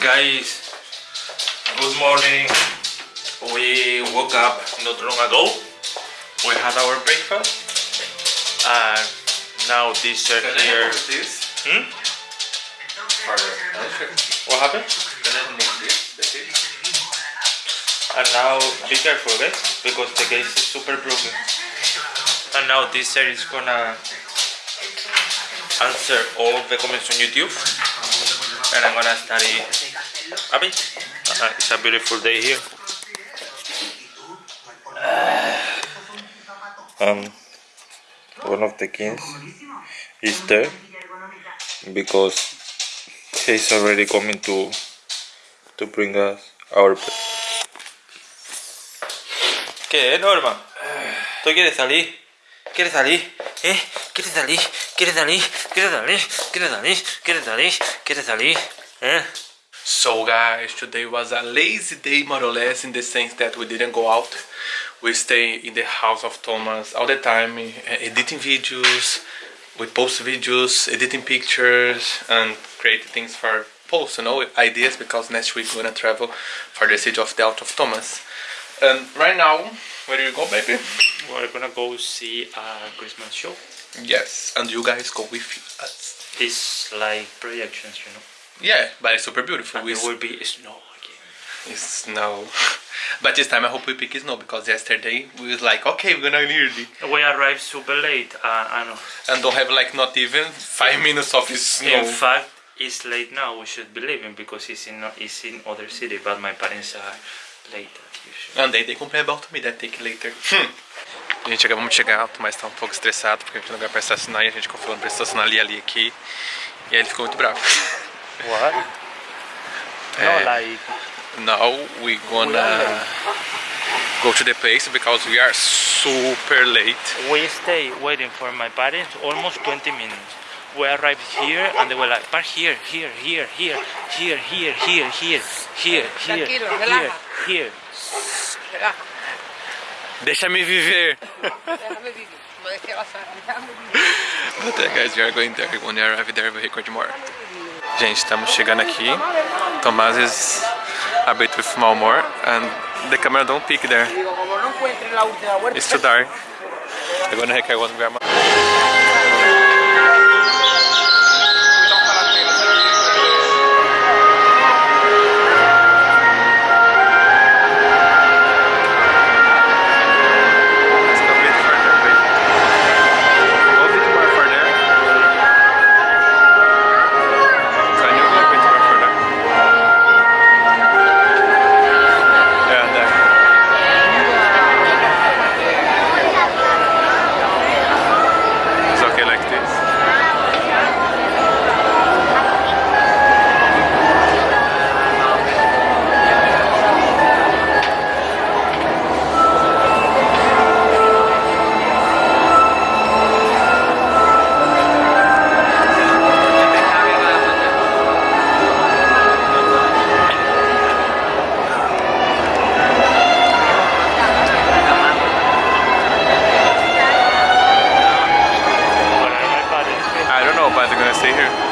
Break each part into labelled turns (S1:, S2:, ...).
S1: Guys, good morning. We woke up not long ago. We had our breakfast. And now this shirt here.
S2: this?
S1: Hmm? What happened?
S2: Can I move this? The fish?
S1: And now be careful, guys, because the case is super broken. And now this shirt is gonna answer all the comments on YouTube. And I'm gonna study a bit. Uh, it's a beautiful day here. Um, one of the kings is there because he's already coming to to bring us our. ¿Qué, Norma? ¿Tú quieres salir? ¿Quieres salir? ¿Eh? ¿Quieres salir? ¿Quieres salir? ¿Quieres salir? ¿Quieres salir? ¿Quieres salir? ¿Quieres salir? ¿Eh?
S2: So guys, today was a lazy day more or less in the sense that we didn't go out. We stay in the house of Thomas all the time, eh, editing videos, we post videos, editing pictures and create things for posts, you know, ideas because next week we're gonna travel for the city of the Out of Thomas. And right now, where do you go baby?
S1: We're gonna go see a Christmas show.
S2: Yes, and you guys go with us.
S1: It's like projections, you know.
S2: Yeah, but it's super beautiful.
S1: And
S2: We
S1: there will be snow again.
S2: It's snow. But this time I hope we pick snow because yesterday we was like, okay, we're gonna near the
S1: We arrived super late. Uh, I know.
S2: and don't have like not even five minutes of snow.
S1: In fact, it's late now. We should be leaving because it's in it's in other city. But my parents are late as usual.
S2: And they, they complain about me that take later. Gente, acabamos de chegar, o Tomás tá um pouco estressado porque a gente tem lugar pra estacionar e a gente confiou pra estacionar ali ali aqui. E aí ele ficou muito bravo.
S1: What?
S2: Eh,
S1: No, like
S2: Now we gonna go to the place because we are super late.
S1: we stay waiting for my parents almost 20 minutes. We arrived here and they were like, park here, here, here, here, here, here, here, here, here, here, here,
S3: relaja.
S1: here.
S2: Deixa-me viver!
S3: vivir. Como decía la Sara, déjame vivir.
S2: But uh, guys, we are going there. When we arrive there, we record more. Gente, estamos chegando aqui. Tomás is a bit with mau humor and the camera don't pick there. It's too dark. I'm gonna record when we stay here.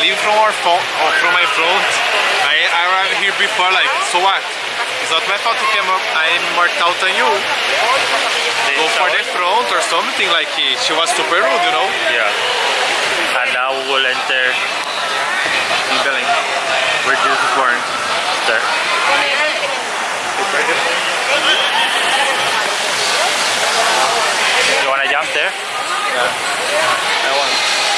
S2: Leave from our phone or from my phone. I I arrived here before like so what? It's not my fault to come up. I'm more tall than you. Go for the front or something like she was super rude, you know.
S1: Yeah. And now we'll enter
S2: In Belém, where Jesus was born.
S1: there. You wanna jump there? Yeah.
S4: I want.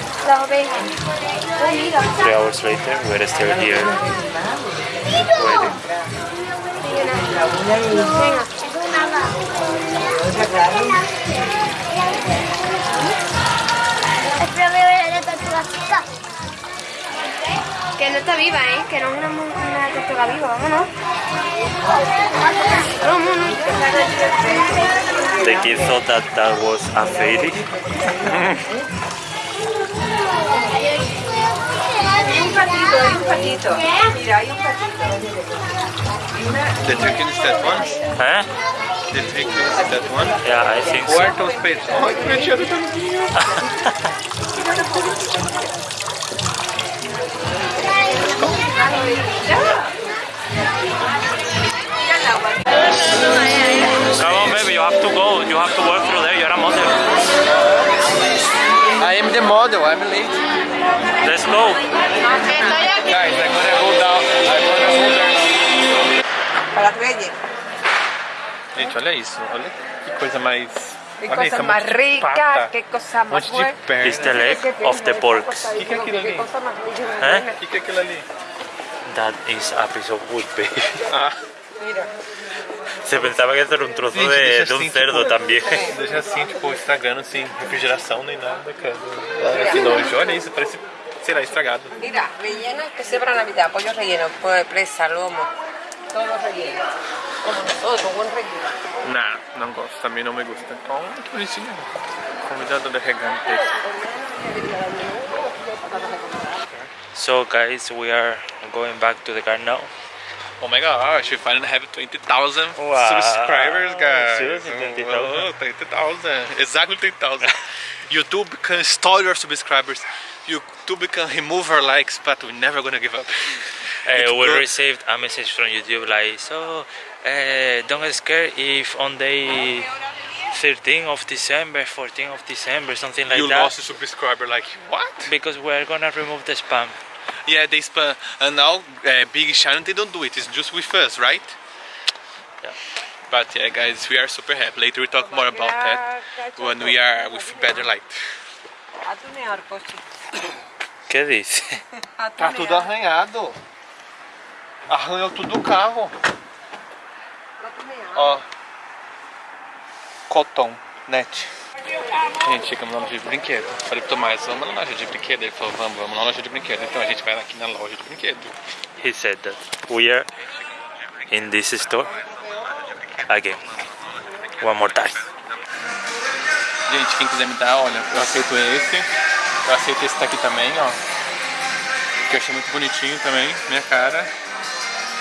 S4: Oh, mira.
S1: Three hours later, we're still here waiting.
S4: La. Que no está viva, ¿eh? Que no es una, una tortuga viva, vámonos. Vámonos.
S1: The kid thought that that was a fairy.
S3: Hay un patito, hay un patito. Mira, hay un patito.
S2: The chicken is that one?
S1: Eh?
S2: The chicken is that one?
S1: Yeah, I think
S2: Who are
S1: so.
S2: those pets? Ai, que bonitinho do tanquinho.
S3: mira el agua.
S1: Come on, baby, you have to go. You have to work through there. You're a model.
S2: I am the model, I'm late.
S1: Let's go.
S2: Guys, I'm gonna go down. I'm gonna go down.
S3: Para Reyes.
S2: Gente, olha isso. Olha que coisa mais. Olha
S3: cosa
S2: isso, é de
S3: rica,
S2: pata,
S3: qué cosa
S2: um monte de perna.
S1: It's the leg of the pork.
S2: O que, que é aquilo ali? O que, que é aquilo ali?
S1: That is a piece of wood, baby.
S2: Ah,
S3: Mira.
S1: Se pensaba que era un trozo
S2: Gente,
S1: de,
S2: deixa
S1: de un
S2: assim,
S1: cerdo
S2: tipo,
S1: también.
S2: Deixa assim, tipo, estragando sem refrigeração nem nada, cara. Ah, que nojo. Olha isso, parece, sei lá, estragado.
S3: Mira, rellenas que sea para Navidad, pollo relleno, presa, lomo, todo relleno. Como nosotros, buen relleno.
S2: Não, não gosto, também não me gusta. Então, que bonitinho. Convidado de regante.
S1: So, guys, we are going back to the car now.
S2: Oh my gosh, we finally have 20,000
S1: Wow.
S2: subscribers, guys.
S1: Seriously, 20,000?
S2: Oh, 20,000. Exactly 20,000. YouTube can install your subscribers. YouTube can remove our likes, but we're never gonna give up.
S1: Uh, we received a message from YouTube like, so uh, don't get scared if on day 13 of December, 14 of December, something like
S2: you
S1: that, You
S2: lost a subscriber, like, what?
S1: because we're gonna remove the spam.
S2: Yeah, they spam. And now, uh, Big Channel, they don't do it. It's just with us, right?
S1: Yeah.
S2: But yeah, guys, we are super happy. Later we talk more about that when we are with better light.
S1: ¿Qué dice?
S3: A
S2: Tá tudo arranhado. Arranhou tudo o carro. Ó. Cotton Net. Gente, chegamos na loja de brinquedo. Falei pro Tomás, vamos na loja de brinquedo. Ele falou, vamos, vamos na loja de brinquedo. Então a gente vai aqui na loja de brinquedo.
S1: He said that we are in this store again. One more time.
S2: Gente, quem quiser me dar, olha, eu aceito esse. Eu aceito esse daqui também, ó. Que eu achei muito bonitinho também, minha cara.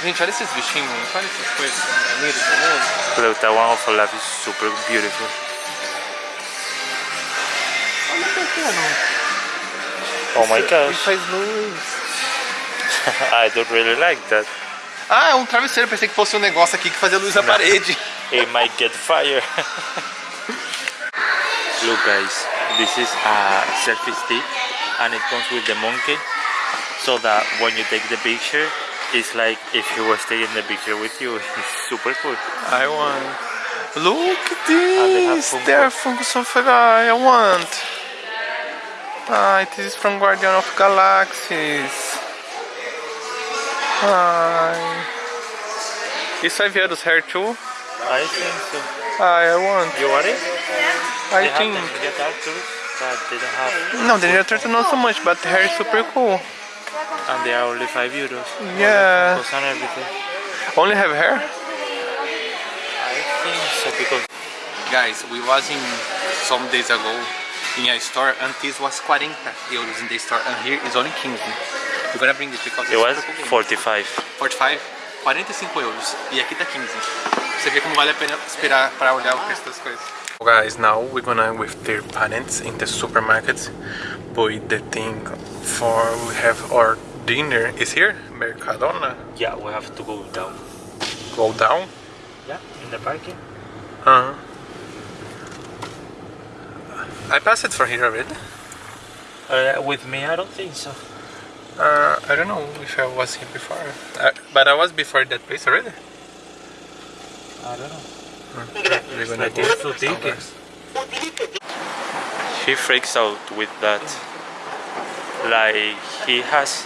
S2: Gente, olha esses bichinhos. Olha essas coisas.
S1: That one of Olaf is super beautiful.
S2: Olha o pequeno.
S1: Oh my
S2: Ele
S1: gosh,
S2: faz luz.
S1: I don't really like that.
S2: Ah, é um travesseiro. Pensei que fosse um negócio aqui que fazia luz na parede.
S1: It might get fire. Look guys, this is a selfie stick and it comes with the monkey so that when you take the picture it's like if he was taking the picture with you. It's super cool.
S2: I want. Look at
S1: they have
S2: this!
S1: Funko.
S2: There are Funkos of I want. Ah, it is from Guardian of Galaxies. Ai. Isso vai vir dos hair too?
S1: I think so.
S2: Ai, I want.
S1: You want it?
S2: I
S1: They have
S2: think.
S1: the Ninja Turtles, but they don't have.
S2: No, the Ninja Turtle not so much, but the hair is super cool.
S1: And they are only 5 euros.
S2: Yeah.
S1: And everything.
S2: Only have hair?
S1: I think so because.
S2: Guys, we was in some days ago in a store and this was 40 euros in the store and here is only 15. We're gonna bring it because
S1: It was
S2: super cool game.
S1: 45.
S2: 45, 45 euros e aqui tá 15. Você vê como vale a pena esperar para olhar o preço das coisas. Guys, now we're gonna with their parents in the supermarket. But the thing for we have our dinner is here, Mercadona.
S1: Yeah, we have to go down.
S2: Go down.
S1: Yeah, in the parking.
S2: Uh -huh. I passed it for here already.
S1: Uh, with me, I don't think so.
S2: Uh, I don't know if I was here before, uh, but I was before that place already.
S1: I don't know.
S2: We're gonna
S1: Like two tickets. He freaks out with that. Like he has,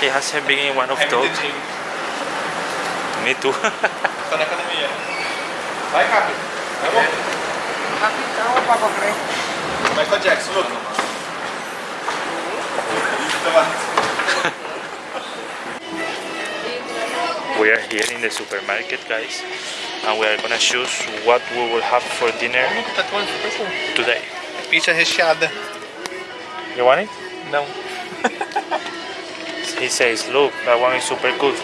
S1: he hasn't been in one of those. Me too.
S2: Tô na academia. Vai, Capi. Vai, bom.
S3: Capitão, papo crees.
S2: Michael Jackson, look.
S1: we are here in the supermarket, guys, and we are gonna choose what we will have for dinner today.
S2: Pizza recheada.
S1: You want it?
S2: Não.
S1: He says, look, that one is super good.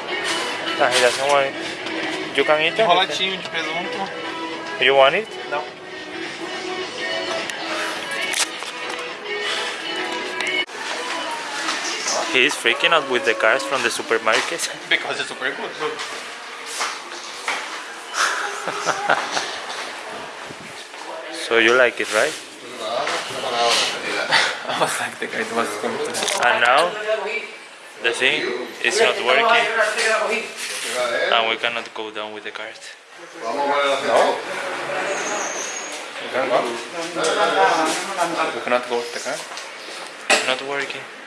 S1: No, he doesn't want it. You can eat it.
S2: Enroladinho de presunto.
S1: You want it?
S2: Não.
S1: He is freaking out with the cars from the supermarket.
S2: Because it's super good. Look.
S1: So you like it, right?
S2: I was like the guy that was going
S1: And now the thing is not working, and we cannot go down with the cart.
S2: You can go. You cannot go with the car.
S1: Not working.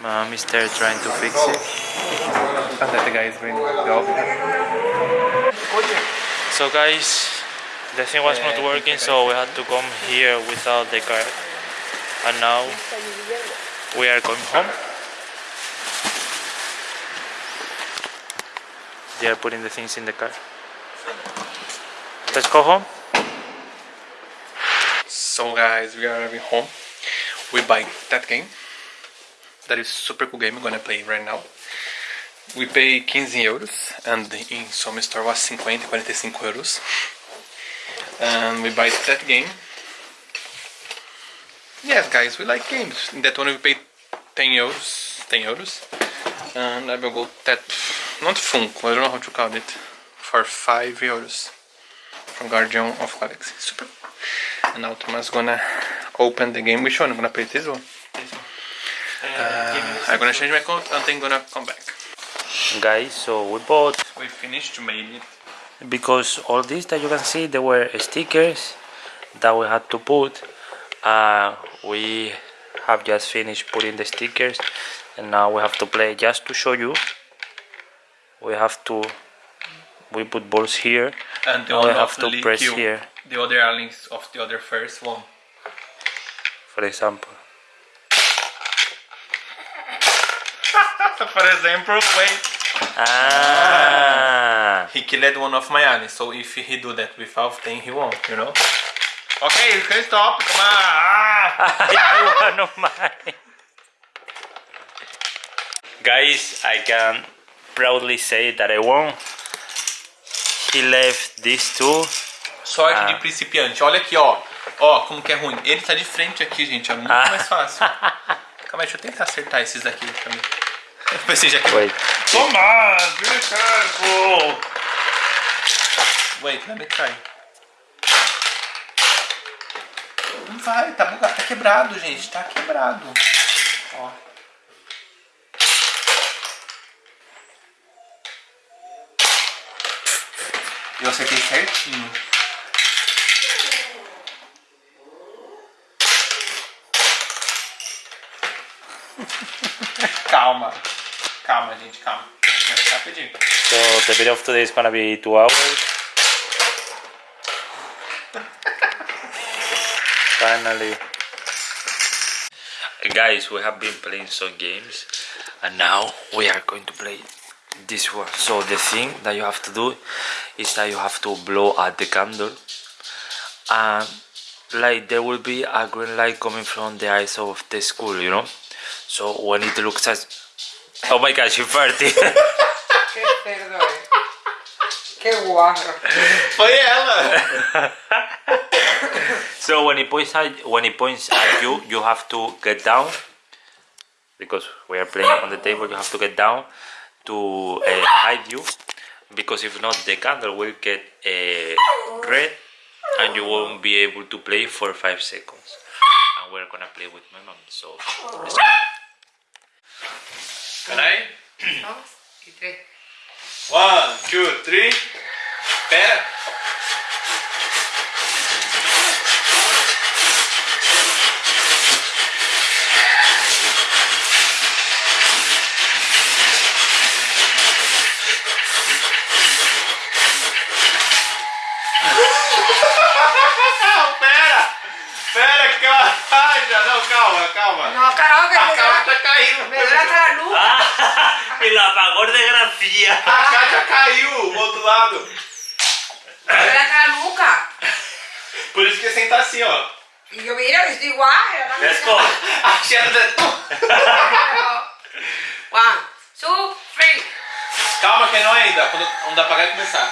S1: Mom is there trying to fix it.
S2: And that the guy is bringing the office.
S1: So guys, the thing was not working, so we had to come here without the car. And now we are going home. They are putting the things in the car. Let's go home.
S2: So guys, we are arriving home. We buy that game. That is super cool game. I'm gonna play right now. We pay 15 euros and in some store was 50, 45 euros. And we buy that game. Yes guys, we like games. In that one we pay 10 euros. 10 euros. And I will go that not Funko, I don't know how to call it. For 5 euros. From Guardian of Galaxy. Super and now Thomas gonna open the game. Which one? I'm gonna play this one. Uh, I'm gonna change my coat and then gonna come back.
S1: Guys, so we bought
S2: We finished to make it.
S1: because all these that you can see they were stickers that we had to put uh, we have just finished putting the stickers and now we have to play just to show you we have to we put balls here
S2: And the
S1: and we have to press here
S2: The other links of the other first one.
S1: for example
S2: For example, wait.
S1: ah
S2: He killed one of my allies, so if he do that without then he won't, you know? Okay, you can stop, come on! Ah!
S1: one of mine guys I can proudly say that I won he left these two
S2: Sorte
S1: Ah.
S2: de principiante, olha aqui, ó. Ó, como que é ruim. Ele tá de frente aqui, gente, é muito
S1: Ah.
S2: mais fácil. Calma aí, deixa eu tentar acertar esses daqui também. Você já
S1: wait
S2: Tomás, be careful! Wait, let me try. Não vai, tá bugado, tá quebrado, gente, tá quebrado. Ó. Eu acertei certinho. calma. Calma, gente, calma. Vai ficar rapidinho.
S1: So the video of today is gonna be two hours. Finally. Guys, we have been playing some games and now we are going to play this one. So the thing that you have to do is that you have to blow at the candle and like there will be a green light coming from the eyes of the school, you know? So when it looks as Oh my gosh, you farted.
S3: Qué cerdo es. Qué guarro.
S2: Foi ela!
S1: So when it points at when it points at you, you have to get down because we are playing on the table. You have to get down to uh, hide you because if not, the candle will get uh, red and you won't be able to play for five seconds. And we're gonna play with my mom. So let's go.
S2: Peraí.
S3: Dos y tres.
S2: One, two, three. calma.
S3: No, karaoke.
S2: A calma
S3: já caiu. Melhor a nuca.
S1: Ah, pelo apagão da grafia.
S2: A calma já caiu, o outro lado.
S3: Melhor a nuca.
S2: Por isso que senta assim, ó.
S3: E eu mira, eu estou igual.
S1: Desco. A
S2: cheira de tu.
S3: One, two, three.
S2: Calma que não é ainda. Quando, quando apagar e começar.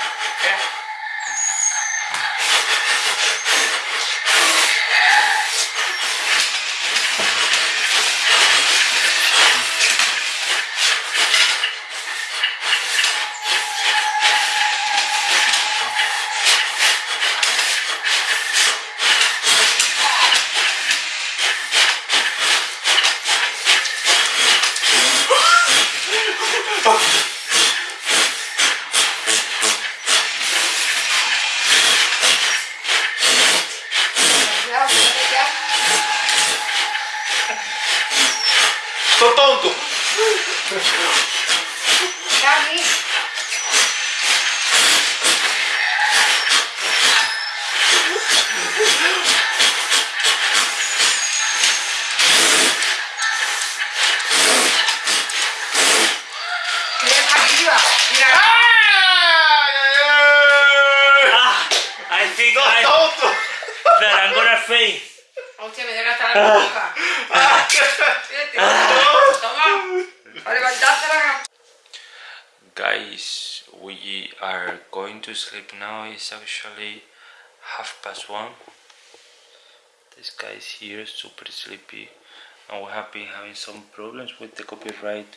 S2: Ai, ai, ai.
S1: Ah, I think
S2: Tô
S1: I,
S2: tonto.
S1: that I'm gonna faint.
S3: Hostia, me duele hasta la nuca.
S1: To sleep now. It's actually half past one. This guy is here, super sleepy, and we have been having some problems with the copyright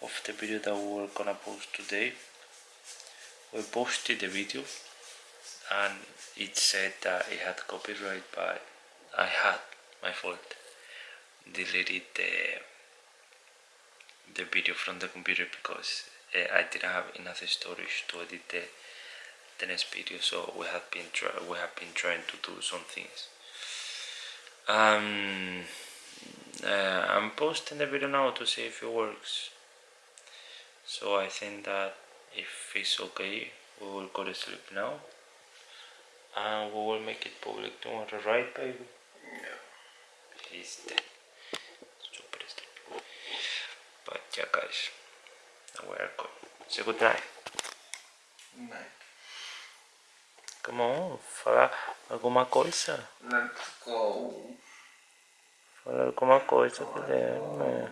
S1: of the video that we were gonna post today. We posted the video, and it said that it had copyright, but I had my fault deleted the the video from the computer because uh, I didn't have enough storage to edit the, the next video so we have been try we have been trying to do some things. Um uh, I'm posting the video now to see if it works. So I think that if it's okay we will go to sleep now. And we will make it public. Tomorrow right baby? No. he's dead super sleepy but yeah guys we are going say good night come on fala alguma coisa
S2: Let's go.
S1: fala alguma coisa Guilherme